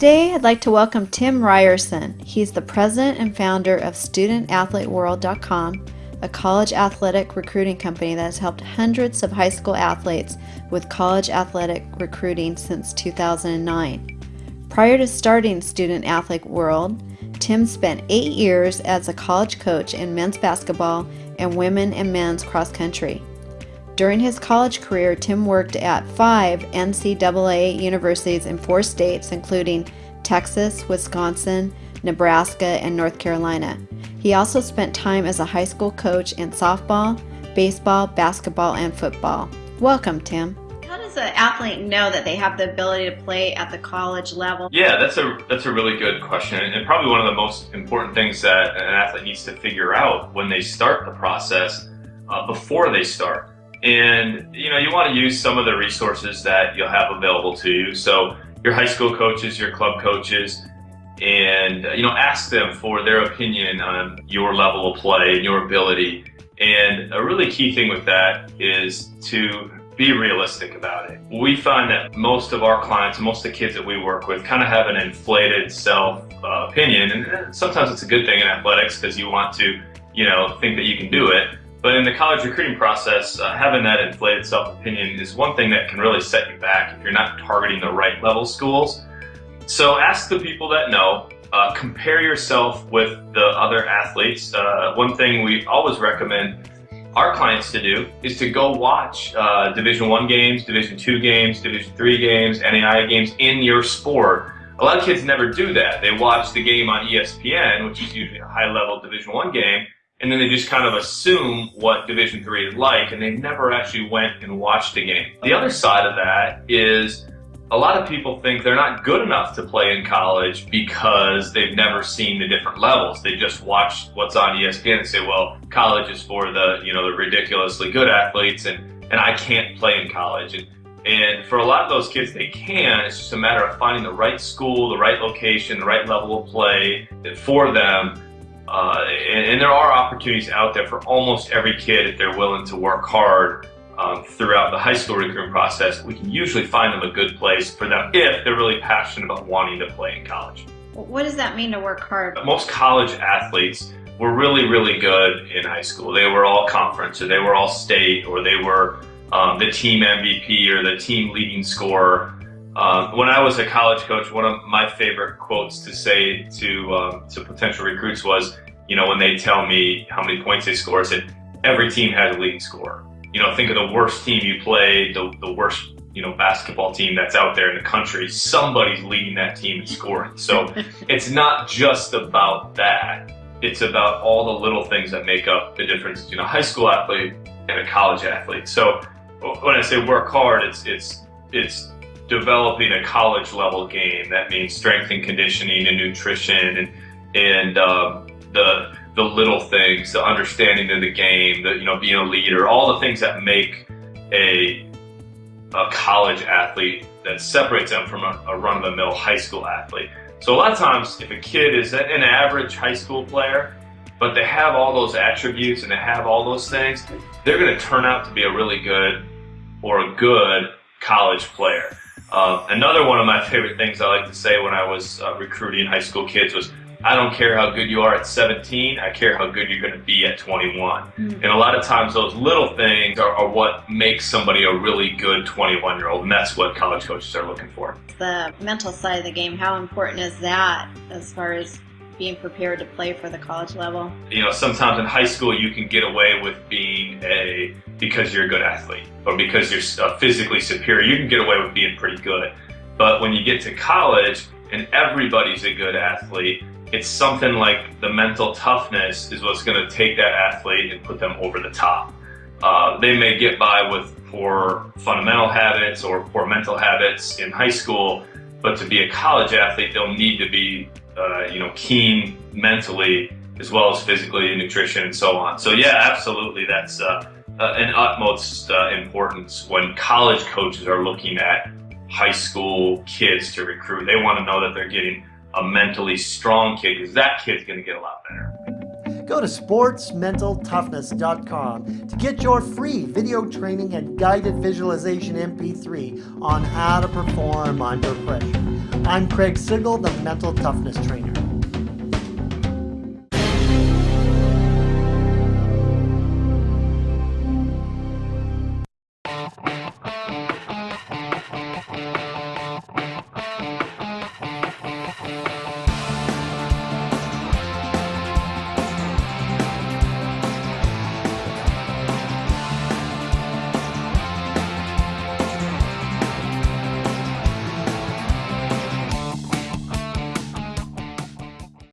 Today, I'd like to welcome Tim Ryerson. He's the president and founder of StudentAthleteWorld.com, a college athletic recruiting company that has helped hundreds of high school athletes with college athletic recruiting since 2009. Prior to starting Student Athlete World, Tim spent eight years as a college coach in men's basketball and women and men's cross country. During his college career, Tim worked at five NCAA universities in four states, including Texas, Wisconsin, Nebraska, and North Carolina. He also spent time as a high school coach in softball, baseball, basketball, and football. Welcome, Tim. How does an athlete know that they have the ability to play at the college level? Yeah, that's a that's a really good question, and probably one of the most important things that an athlete needs to figure out when they start the process uh, before they start. And you know, you want to use some of the resources that you'll have available to you. So your high school coaches, your club coaches, and uh, you know, ask them for their opinion on your level of play and your ability. And a really key thing with that is to be realistic about it. We find that most of our clients, most of the kids that we work with, kind of have an inflated self uh, opinion, and sometimes it's a good thing in athletics because you want to, you know, think that you can do it. But in the college recruiting process, uh, having that inflated self-opinion is one thing that can really set you back if you're not targeting the right level schools. So ask the people that know, uh, compare yourself with the other athletes. Uh, one thing we always recommend our clients to do is to go watch uh, Division One games, Division Two games, Division Three games, NAIA games in your sport. A lot of kids never do that. They watch the game on ESPN, which is usually a high-level Division One game, and then they just kind of assume what Division Three is like, and they never actually went and watched a game. The other side of that is a lot of people think they're not good enough to play in college because they've never seen the different levels. They just watch what's on ESPN and say, well, college is for the, you know, the ridiculously good athletes and, and I can't play in college. And, and for a lot of those kids, they can. It's just a matter of finding the right school, the right location, the right level of play for them uh, and, and, there are opportunities out there for almost every kid if they're willing to work hard um, throughout the high school recruitment process. We can usually find them a good place for them if they're really passionate about wanting to play in college. What does that mean to work hard? Most college athletes were really, really good in high school. They were all conference or they were all state or they were um, the team MVP or the team leading scorer. Um, when I was a college coach, one of my favorite quotes to say to um, to potential recruits was, you know, when they tell me how many points they score, I said, every team has a leading scorer. You know, think of the worst team you play, the, the worst, you know, basketball team that's out there in the country. Somebody's leading that team in scoring. So it's not just about that. It's about all the little things that make up the difference between a high school athlete and a college athlete. So when I say work hard, it's it's it's developing a college level game. That means strength and conditioning and nutrition and and um, the the little things, the understanding of the game, the you know being a leader, all the things that make a a college athlete that separates them from a, a run-of-the-mill high school athlete. So a lot of times, if a kid is an average high school player, but they have all those attributes and they have all those things, they're going to turn out to be a really good or a good college player. Uh, another one of my favorite things I like to say when I was uh, recruiting high school kids was, I don't care how good you are at 17, I care how good you're going to be at 21. Mm. And a lot of times those little things are, are what makes somebody a really good 21 year old, and that's what college coaches are looking for. The mental side of the game, how important is that as far as being prepared to play for the college level? You know, sometimes in high school you can get away with being a because you're a good athlete or because you're uh, physically superior. You can get away with being pretty good. But when you get to college and everybody's a good athlete, it's something like the mental toughness is what's going to take that athlete and put them over the top. Uh, they may get by with poor fundamental habits or poor mental habits in high school, but to be a college athlete, they'll need to be uh, you know, keen mentally as well as physically, nutrition, and so on. So yeah, absolutely, that's uh, uh, an utmost uh, importance when college coaches are looking at high school kids to recruit. They want to know that they're getting a mentally strong kid because that kid's going to get a lot better. Go to sportsmentaltoughness.com to get your free video training and guided visualization MP3 on how to perform under pressure. I'm Craig Sigl, the Mental Toughness Trainer.